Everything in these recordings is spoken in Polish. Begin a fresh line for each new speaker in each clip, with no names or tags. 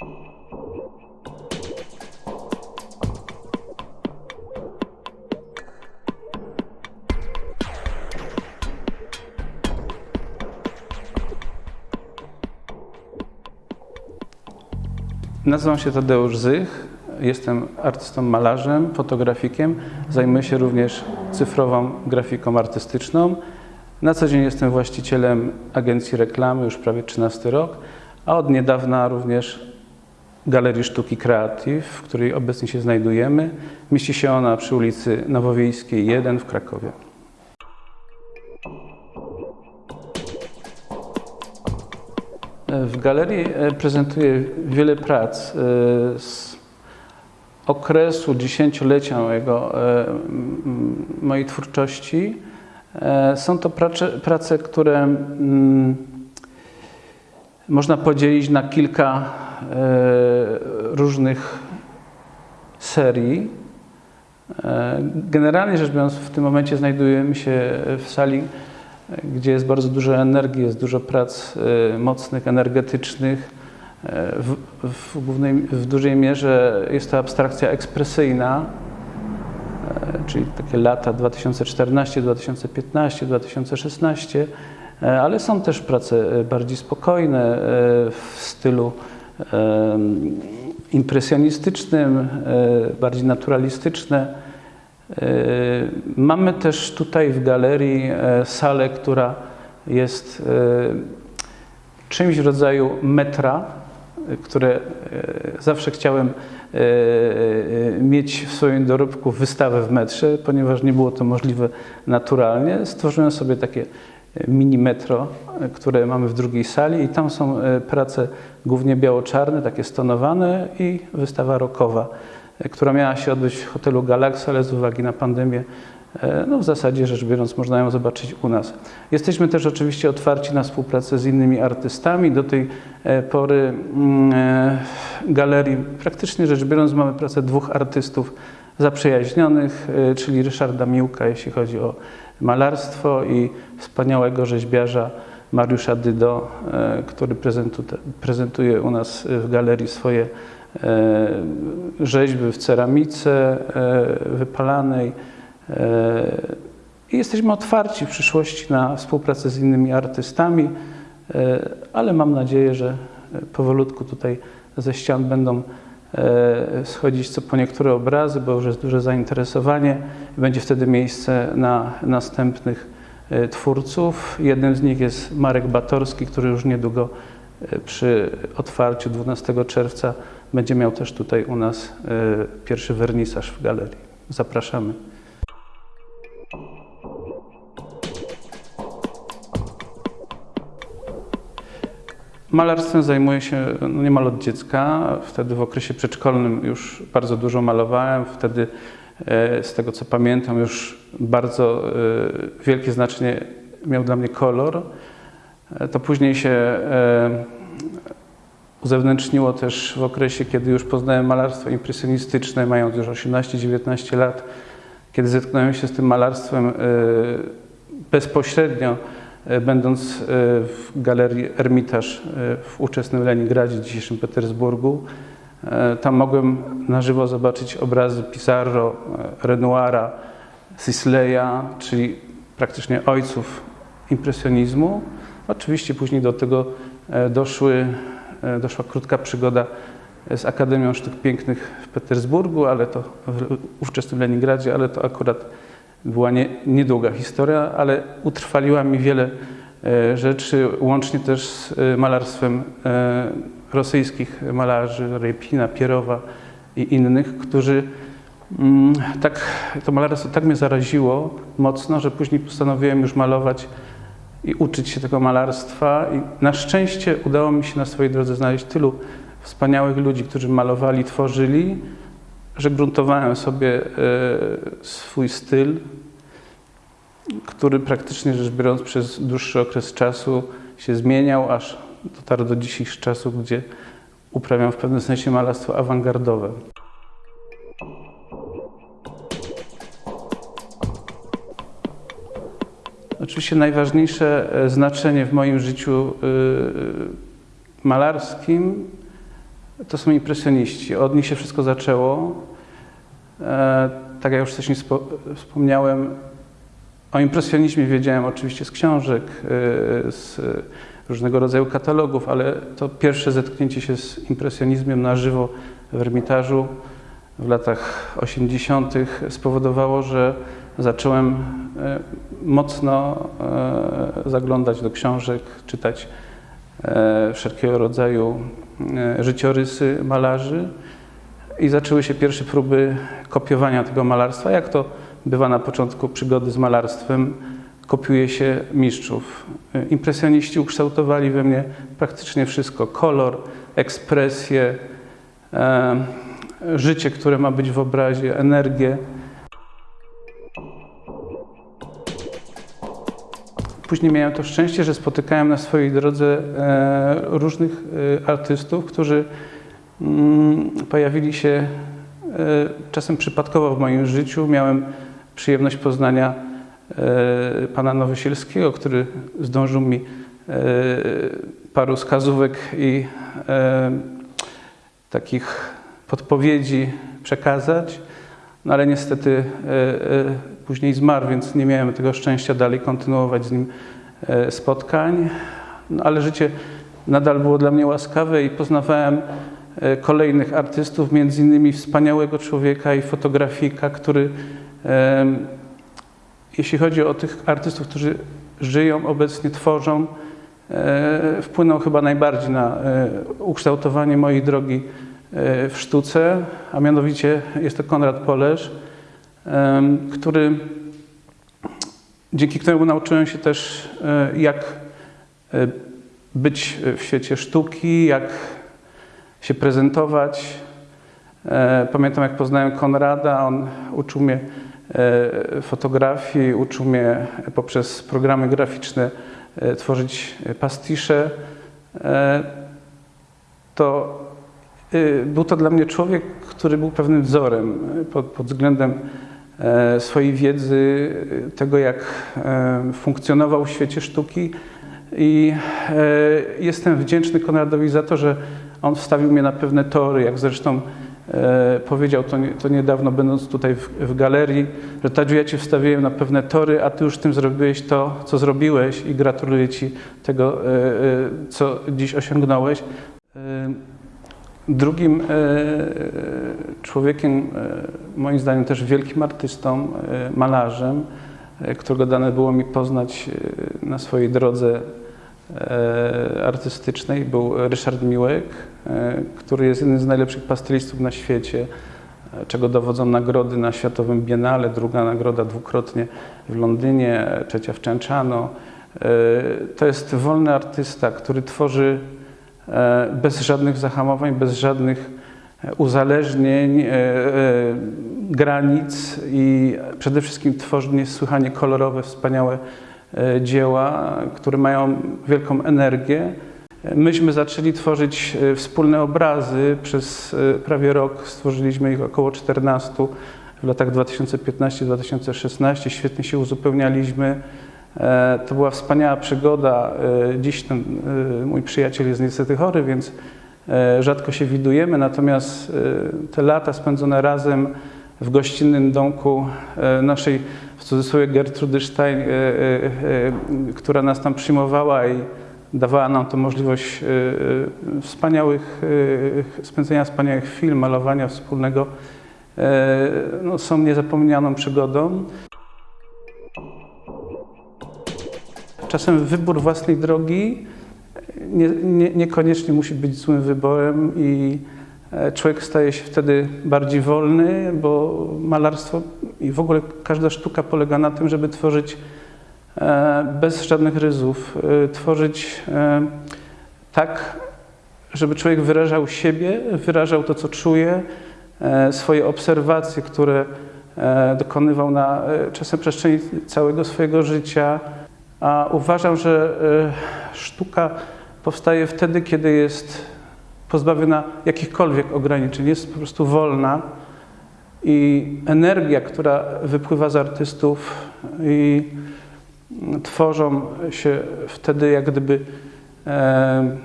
Nazywam się Tadeusz Zych. Jestem artystą malarzem, fotografikiem. Zajmuję się również cyfrową grafiką artystyczną. Na co dzień jestem właścicielem agencji reklamy już prawie 13 rok, a od niedawna również Galerii Sztuki Creative, w której obecnie się znajdujemy. Mieści się ona przy ulicy Nowowiejskiej 1 w Krakowie. W galerii e, prezentuję wiele prac e, z okresu dziesięciolecia mojego, e, mojej twórczości. Są to prace, prace które mm, można podzielić na kilka różnych serii. E, Generalnie rzecz biorąc, w tym momencie znajdujemy się w sali, gdzie jest bardzo dużo energii, jest dużo prac e, mocnych, energetycznych. E, W, w, głównej, w dużej mierze jest to abstrakcja ekspresyjna, e, czyli takie lata 2014, 2015, 2016, e, ale są też prace e, bardziej spokojne e, w stylu e, impresjonistycznym, e, bardziej naturalistyczne. E, Mamy też tutaj w galerii e, salę, która jest czymś w rodzaju metra, które zawsze chciałem mieć w swoim dorobku wystawę w metrze, ponieważ nie było to możliwe naturalnie. Stworzyłem sobie takie mini metro, które mamy w drugiej sali i tam są e, prace głównie biało-czarne, takie stonowane i wystawa rokowa, e, która miała się odbyć w hotelu Galaxy, ale z uwagi na pandemię E, No w zasadzie rzecz biorąc można ją zobaczyć u nas. Jesteśmy też oczywiście otwarci na współpracę z innymi artystami. Do tej pory mm, galerii praktycznie rzecz biorąc mamy pracę dwóch artystów zaprzyjaźnionych, e, czyli Ryszarda Miłka, jeśli chodzi o malarstwo i wspaniałego rzeźbiarza Mariusza Dydo, e, który prezentu- prezentuje u nas w galerii swoje e, rzeźby w ceramice wypalanej. I jesteśmy otwarci w przyszłości na współpracę z innymi artystami, ale mam nadzieję, że powolutku tutaj ze ścian będą schodzić co po niektóre obrazy, bo już jest duże zainteresowanie będzie wtedy miejsce na następnych e, twórców. Jednym z nich jest Marek Batorski, który już niedługo e, przy otwarciu 12 czerwca będzie miał też tutaj u nas e, pierwszy wernisaż w galerii. Zapraszamy. Malarstwem zajmuję się no, niemal od dziecka. Wtedy w okresie przedszkolnym już bardzo dużo malowałem. Wtedy, e, z tego co pamiętam, już bardzo e, wielkie znaczenie miał dla mnie kolor. E, To później się uzewnętrzniło też w okresie, kiedy już poznałem malarstwo impresjonistyczne, mając już 18-19 lat, kiedy zetknąłem się z tym malarstwem bezpośrednio, będąc e, w galerii Ermitaż e, w ówczesnym Leningradzie, dzisiejszym Petersburgu. E, Tam mogłem na żywo zobaczyć obrazy Pissarro, e, Renoira, Sisleya, czyli praktycznie ojców impresjonizmu. Oczywiście później do tego e, doszły, e, doszła krótka przygoda z Akademią Sztuk Pięknych w Petersburgu, ale to w ówczesnym Leningradzie, ale to akurat była nie, niedługa historia, ale utrwaliła mi wiele e, rzeczy, łącznie też z e, malarstwem e, rosyjskich malarzy, Repina, Pierowa i innych, którzy mm, tak, to malarstwo tak mnie zaraziło mocno, że później postanowiłem już malować i uczyć się tego malarstwa. I na szczęście udało mi się na swojej drodze znaleźć tylu wspaniałych ludzi, którzy malowali, tworzyli, że gruntowałem sobie e, swój styl, który praktycznie rzecz biorąc przez dłuższy okres czasu się zmieniał, aż dotarł do dzisiejszych czasów, gdzie uprawiam w pewnym sensie malarstwo awangardowe. Oczywiście najważniejsze e, znaczenie w moim życiu y, malarskim to są impresjoniści. Od nich się wszystko zaczęło. E, tak jak już wcześniej spo, wspomniałem, o impresjonizmie wiedziałem oczywiście z książek, e, z różnego rodzaju katalogów, ale to pierwsze zetknięcie się z impresjonizmem na żywo w Ermitażu w latach 80. spowodowało, że zacząłem e, mocno zaglądać do książek, czytać wszelkiego rodzaju życiorysy malarzy i zaczęły się pierwsze próby kopiowania tego malarstwa. Jak to bywa na początku przygody z malarstwem, kopiuje się mistrzów. Impresjoniści ukształtowali we mnie praktycznie wszystko: kolor, ekspresję, życie, które ma być w obrazie, energię. Później miałem to szczęście, że spotykałem na swojej drodze e, różnych e, artystów, którzy mm, pojawili się e, czasem przypadkowo w moim życiu. Miałem przyjemność poznania pana Nowysielskiego, który zdążył mi paru wskazówek i takich podpowiedzi przekazać, no ale niestety później zmarł, więc nie miałem tego szczęścia dalej kontynuować z nim e, spotkań, no, ale życie nadal było dla mnie łaskawe i poznawałem kolejnych artystów, między innymi wspaniałego człowieka i fotografika, który jeśli chodzi o tych artystów, którzy żyją obecnie, tworzą, wpłynął chyba najbardziej na ukształtowanie mojej drogi E, w sztuce, a mianowicie jest to Konrad Polesz, który, dzięki któremu nauczyłem się też, e, jak e, być w świecie sztuki, jak się prezentować. Pamiętam, jak poznałem Konrada, on uczył mnie fotografii, uczył mnie poprzez programy graficzne tworzyć pastisze. To był to dla mnie człowiek, który był pewnym wzorem pod, pod względem e, swojej wiedzy, y, tego jak e, funkcjonował w świecie sztuki. I e, jestem wdzięczny Konradowi za to, że on wstawił mnie na pewne tory, jak zresztą powiedział to, niedawno, będąc tutaj w, w galerii, że Tadziu, ja Cię wstawiłem na pewne tory, a Ty już tym zrobiłeś to, co zrobiłeś i gratuluję Ci tego, co dziś osiągnąłeś. Drugim e, człowiekiem, e, moim zdaniem też wielkim artystą, e, malarzem, którego dane było mi poznać na swojej drodze artystycznej, był Ryszard Miłek, który jest jednym z najlepszych pastelistów na świecie, czego dowodzą nagrody na Światowym Biennale, druga nagroda dwukrotnie w Londynie, trzecia w Częczano. To jest wolny artysta, który tworzy E, bez żadnych zahamowań, bez żadnych e, uzależnień, e, granic i przede wszystkim tworzy niesłychanie kolorowe, wspaniałe dzieła, które mają wielką energię. Myśmy zaczęli tworzyć wspólne obrazy. Przez prawie rok stworzyliśmy ich około 14 w latach 2015-2016. Świetnie się uzupełnialiśmy. E, to była wspaniała przygoda. E, dziś ten e, mój przyjaciel jest niestety chory, więc rzadko się widujemy, natomiast te lata spędzone razem w gościnnym domku naszej, w cudzysłowie, Gertrudy Stein, która nas tam przyjmowała i dawała nam to możliwość wspaniałych, spędzenia wspaniałych chwil, malowania wspólnego, no, są niezapomnianą przygodą. czasem wybór własnej drogi nie, nie, niekoniecznie musi być złym wyborem i e, człowiek staje się wtedy bardziej wolny, bo malarstwo i w ogóle każda sztuka polega na tym, żeby tworzyć e, bez żadnych ryzów, e, tworzyć tak, żeby człowiek wyrażał siebie, wyrażał to, co czuje, swoje obserwacje, które dokonywał na czasem przestrzeni całego swojego życia, a uważam, że e, sztuka powstaje wtedy, kiedy jest pozbawiona jakichkolwiek ograniczeń, jest po prostu wolna i energia, która wypływa z artystów i tworzą się wtedy jak gdyby e,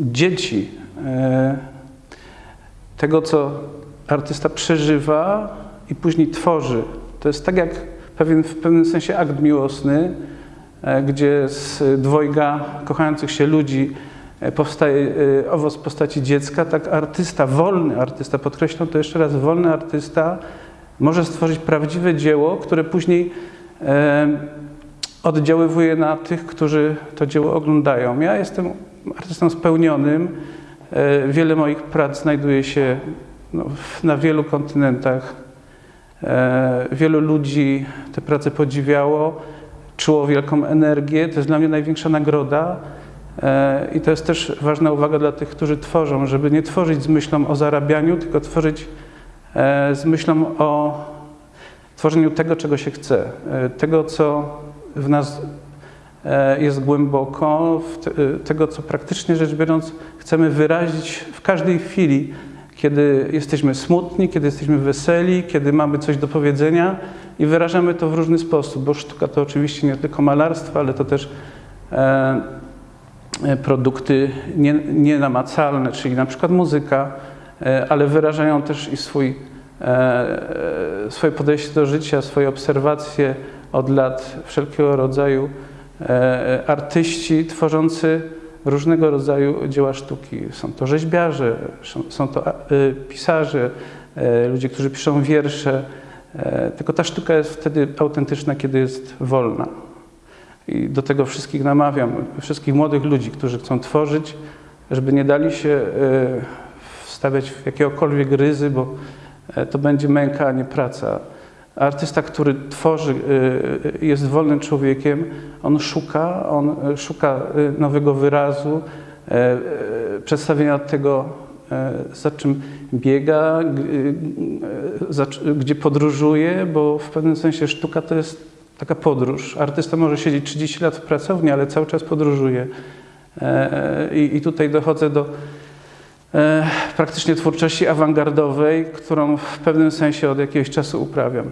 dzieci. E, tego, co artysta przeżywa i później tworzy. To jest tak jak pewien, w pewnym sensie akt miłosny, e, gdzie z dwojga kochających się ludzi powstaje e, owoc postaci dziecka, tak artysta, wolny artysta, podkreślam to jeszcze raz, wolny artysta może stworzyć prawdziwe dzieło, które później e, oddziaływuje na tych, którzy to dzieło oglądają. Ja jestem artystą spełnionym. E, Wiele moich prac znajduje się no, na wielu kontynentach. E, Wielu ludzi te prace podziwiało, czuło wielką energię. To jest dla mnie największa nagroda. E, I to jest też ważna uwaga dla tych, którzy tworzą, żeby nie tworzyć z myślą o zarabianiu, tylko tworzyć e, z myślą o tworzeniu tego, czego się chce, e, tego, co w nas jest głęboko, tego, co praktycznie rzecz biorąc chcemy wyrazić w każdej chwili, kiedy jesteśmy smutni, kiedy jesteśmy weseli, kiedy mamy coś do powiedzenia i wyrażamy to w różny sposób, bo sztuka to oczywiście nie tylko malarstwo, ale to też produkty nie- nienamacalne, czyli na przykład muzyka, e, ale wyrażają też i swój, e, e, swoje podejście do życia, swoje obserwacje od lat, wszelkiego rodzaju e, artyści tworzący różnego rodzaju dzieła sztuki. Są to rzeźbiarze, są- to e, pisarze, e, ludzie, którzy piszą wiersze. E, Tylko ta sztuka jest wtedy autentyczna, kiedy jest wolna. I do tego wszystkich namawiam, wszystkich młodych ludzi, którzy chcą tworzyć, żeby nie dali się e, wstawiać w jakiegokolwiek ryzy, bo e, to będzie męka, a nie praca. Artysta, który tworzy, e, jest wolnym człowiekiem, on szuka, on szuka nowego wyrazu, przedstawienia tego, za czym biega, gdzie podróżuje, bo w pewnym sensie sztuka to jest taka podróż. Artysta może siedzieć 30 lat w pracowni, ale cały czas podróżuje. E, I, i tutaj dochodzę do e, praktycznie twórczości awangardowej, którą w pewnym sensie od jakiegoś czasu uprawiam.